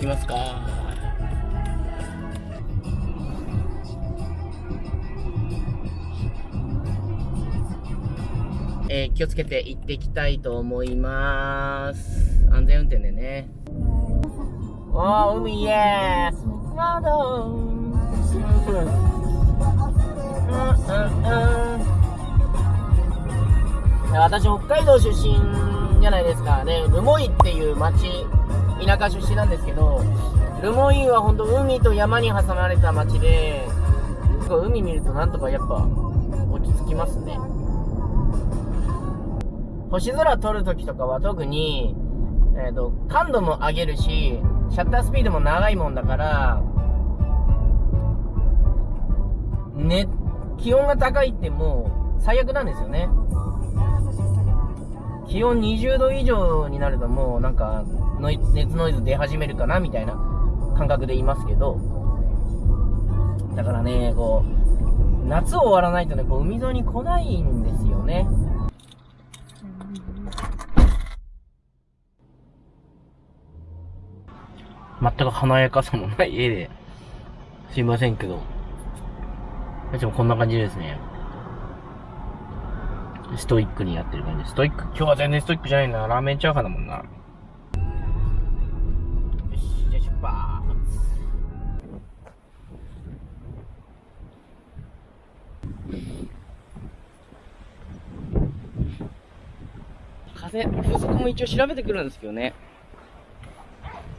きますか。えー、気をつけて行っていきたいと思います。安全運転でね。おー海イエースまだうん私北海道出身じゃないですかね。留萌っていう町田舎出身なんですけど留萌は本当海と山に挟まれた町で海見るとなんとかやっぱ落ち着きますね星空撮るときとかは特に、えっ、ー、と、感度も上げるし、シャッタースピードも長いもんだから、ね、気温が高いってもう最悪なんですよね。気温20度以上になるともうなんかノイ熱ノイズ出始めるかなみたいな感覚でいますけど、だからね、こう、夏終わらないとね、こう海沿いに来ないんですよね。全く華やかさもない絵で、すいませんけど。いつもこんな感じですね。ストイックにやってる感じ。ストイック、今日は全然ストイックじゃないな。ラーメンチャーハンだもんな。よし、じゃあ出発。風、風速も一応調べてくるんですけどね。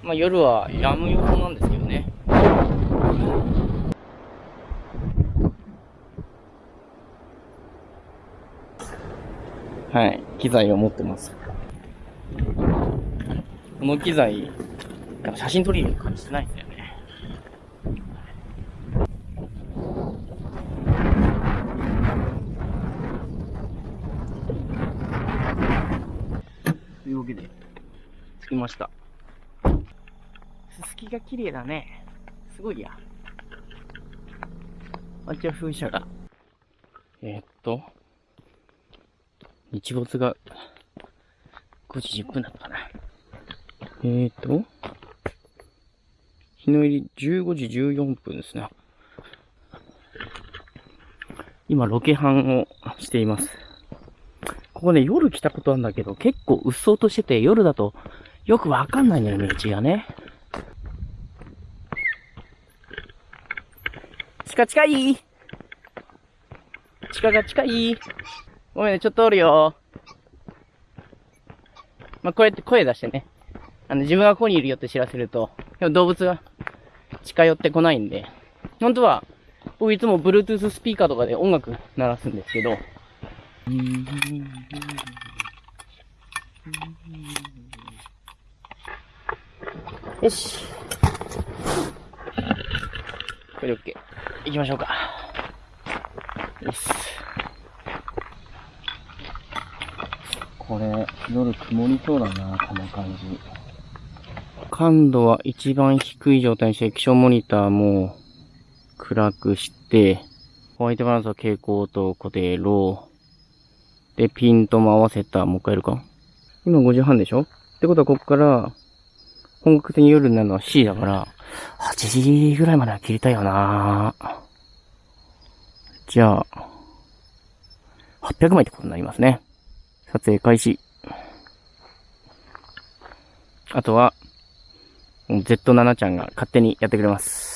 まあ、夜は止む予報なんですけどね。はい、機材を持ってます。この機材、なんか写真撮りに感じてないんだよね。というわけで、着きました。すすきが綺麗だね。すごいや。あっちは風車が。えー、っと、日没が5時10分だったかな。えーと、日の入り15時14分ですね。今、ロケハンをしています。ここね、夜来たことあるんだけど、結構うっそうとしてて、夜だとよくわかんないんだよね、道がね。近近い地下が近いごめんね、ちょっとおるよ。まあ、こうやって声出してね。あの、自分がここにいるよって知らせると、でも動物が近寄ってこないんで、本当は、僕いつも Bluetooth スピーカーとかで音楽鳴らすんですけど、よし。これで OK。行きましょうか。よし。これ、夜曇りそうだな、この感じ。感度は一番低い状態にして液晶モニターも暗くして、ホワイトバランスは蛍光と固定ロー。で、ピントも合わせた、もう一回やるか。今5時半でしょ？ってことはここから、本格的に夜になるのは C だから、8時ぐらいまでは切りたいよなじゃあ、800枚ってことになりますね。撮影開始。あとは、Z7 ちゃんが勝手にやってくれます。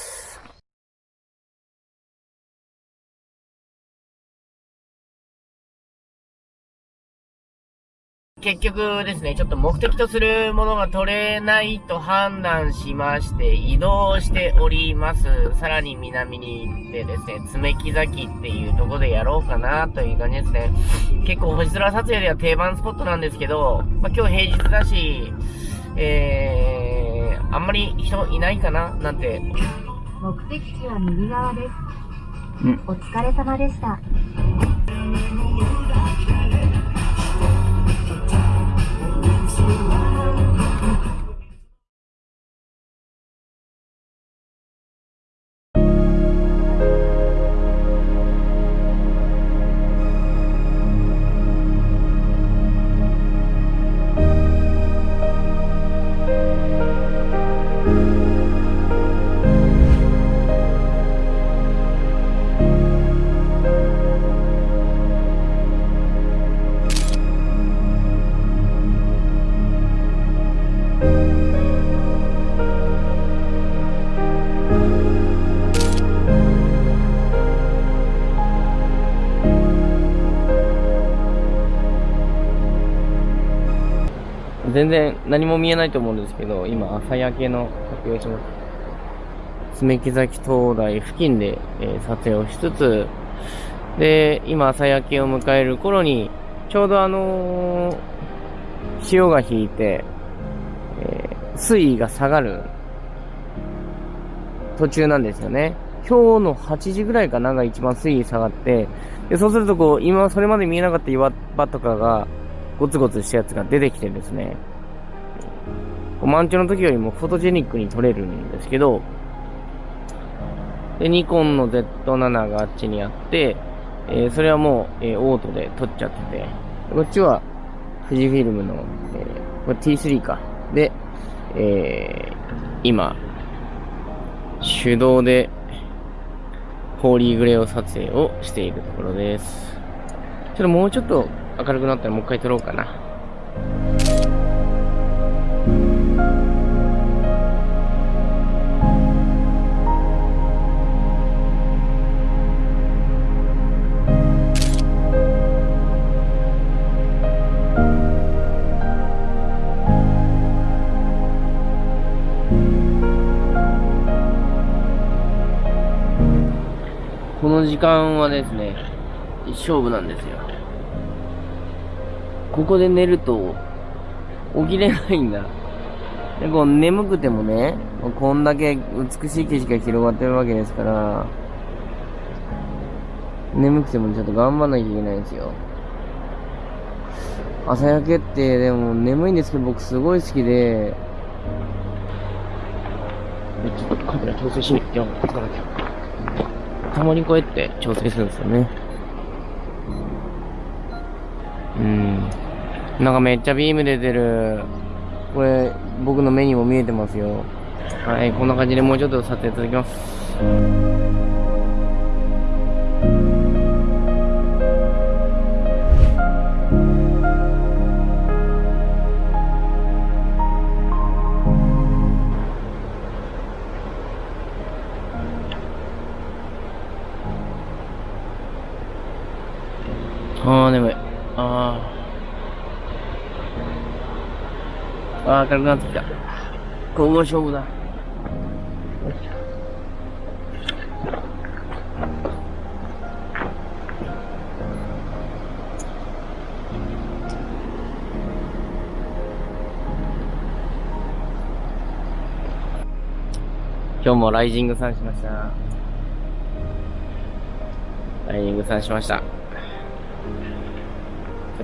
結局ですね、ちょっと目的とするものが取れないと判断しまして、移動しております。さらに南に行ってですね、爪木崎っていうとこでやろうかなという感じですね。結構星空撮影では定番スポットなんですけど、まあ、今日平日だし、えー、あんまり人いないかななんて。目的地は右側です。お疲れ様でした。全然何も見えないと思うんですけど、今朝焼けの撮影します。爪木崎灯台付近で、えー、撮影をしつつ、で、今朝焼けを迎える頃に、ちょうどあのー、潮が引いて、えー、水位が下がる途中なんですよね。今日の8時ぐらいかなが一番水位下がって、で、そうするとこう、今それまで見えなかった岩場とかが、ゴツゴツしたやつが出てきてですね、満潮の時よりもフォトジェニックに撮れるんですけど、で、ニコンの Z7 があっちにあって、えー、それはもう、えー、オートで撮っちゃってて、こっちは富士フィルムの、えー、これ T3 か。で、えー、今、手動で、ホーリーグレーを撮影をしているところです。ちょっともうちょっと明るくなったらもう一回撮ろうかな。この時間はですね、勝負なんですよ。ここで寝ると、起きれないんだ。で、こう眠くてもね、こんだけ美しい景色が広がってるわけですから、眠くてもちょっと頑張んなきゃいけないんですよ。朝焼けってでも眠いんですけど僕すごい好きで、ちょっとカメラ調整しに行っ。つかなきゃ。たまにこうやって調整するんですよね。うん。なんかめっちゃビーム出てる。これ、僕の目にも見えてますよ。はい、こんな感じでもうちょっと撮影続きます。明るくなってきた。ここ勝負だ。今日もライジングさんしました。ライジングさんしました。こ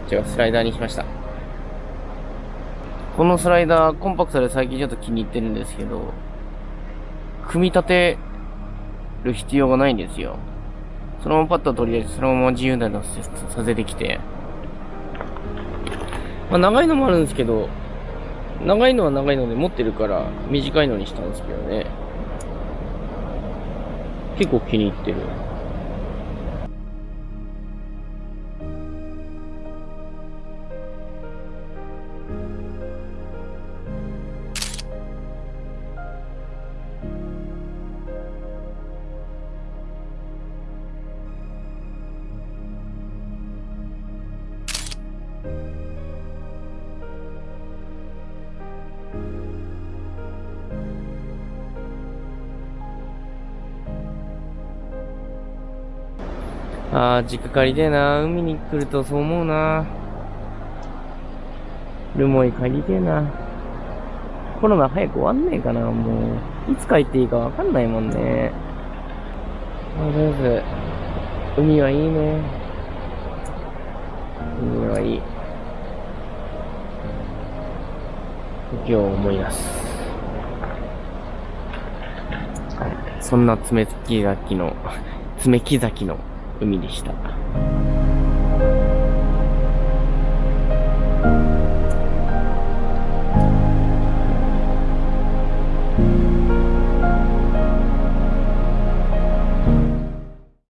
っちはスライダーにしました。このスライダー、コンパクトで最近ちょっと気に入ってるんですけど、組み立てる必要がないんですよ。そのままパッと取り出して、そのまま自由なのさせてきて。まあ長いのもあるんですけど、長いのは長いので持ってるから短いのにしたんですけどね。結構気に入ってる。ああ、実家帰りてえな。海に来るとそう思うな。ルモイ帰りてえな。コロナ早く終わんねえかな、もう。いつ帰っていいかわかんないもんね。あ、とりあえず、海はいいね。海はいい。時を思い出す。そんな爪木崎の、爪木崎の海でした。